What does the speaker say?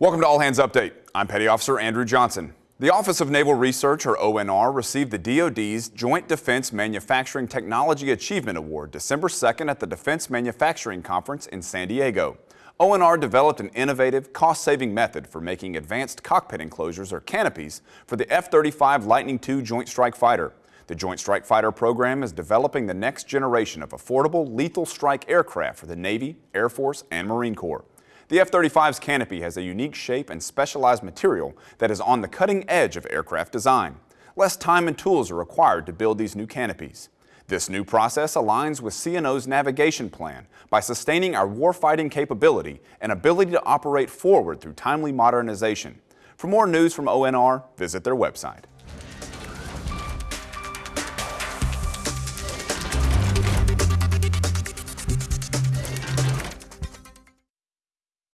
Welcome to All Hands Update. I'm Petty Officer Andrew Johnson. The Office of Naval Research, or ONR, received the DoD's Joint Defense Manufacturing Technology Achievement Award December 2nd at the Defense Manufacturing Conference in San Diego. ONR developed an innovative, cost-saving method for making advanced cockpit enclosures or canopies for the F-35 Lightning II Joint Strike Fighter. The Joint Strike Fighter program is developing the next generation of affordable lethal strike aircraft for the Navy, Air Force, and Marine Corps. The F-35's canopy has a unique shape and specialized material that is on the cutting edge of aircraft design. Less time and tools are required to build these new canopies. This new process aligns with CNO's navigation plan by sustaining our warfighting capability and ability to operate forward through timely modernization. For more news from ONR, visit their website.